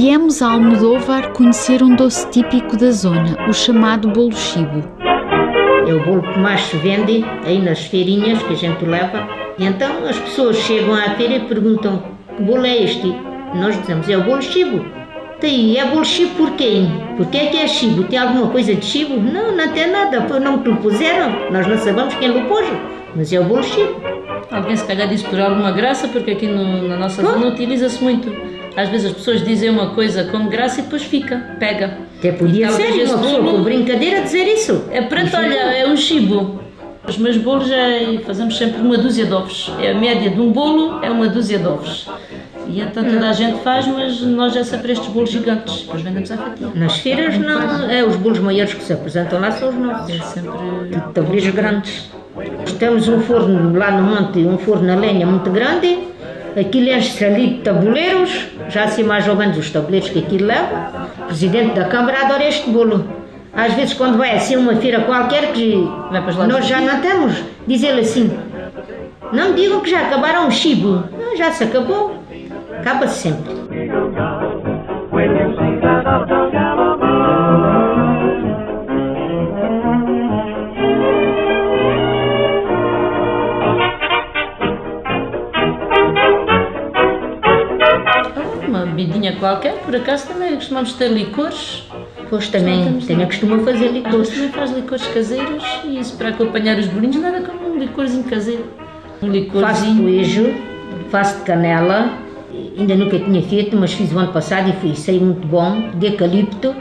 Viemos a Almodóvar conhecer um doce típico da zona, o chamado bolo chibo. É o bolo que mais se vende aí nas feirinhas que a gente leva. E então as pessoas chegam à feira e perguntam que bolo é este? Nós dizemos, é o bolo chibo. Tem, é bolo chibo por quê? Por que é que é chibo? Tem alguma coisa de chibo? Não, não tem nada, foi o nome que lhe puseram. Nós não sabemos quem lhe pôs, mas é o bolo chibo. Alguém se calhar disse por alguma graça, porque aqui no- na nossa zona utiliza-se muito. Às vezes as pessoas dizem uma coisa com graça e depois fica, pega. Até podia Então, ser uma pessoa bolo- por brincadeira dizer isso. É pronto, olha, é um chibo. Os meus bolos é, fazemos sempre uma dúzia de ovos. É a média de um bolo, é uma dúzia de ovos. E então toda a gente faz, mas nós é sempre estes bolos gigantes. Depois vendemos à fatia. Nas feiras não, é os bolos maiores que se apresentam lá são os É nossos. sempre. de tabuleiros grandes. Temos um forno lá no monte, um forno a lenha muito grande. Aquilo enche-se ali de tabuleiros, já sei mais ou menos os tabuleiros que aquilo leva. O presidente da Câmara adora este bolo. Às vezes, quando vai assim uma feira qualquer, que nós já não temos, diz ele assim: Não me digam que já acabaram o chibo. Não, já se acabou. Acaba-se sempre. Uma bebidinha qualquer, por acaso também costumamos ter licores. Pois também, também costuma fazer Às vezes licores. também faz licores caseiros e isso para acompanhar os bolinhos, nada como um licorzinho caseiro. Um Faço licorzinho. queijo, faço de canela, ainda nunca tinha feito, mas fiz o ano passado e fui, sei muito bom, de eucalipto,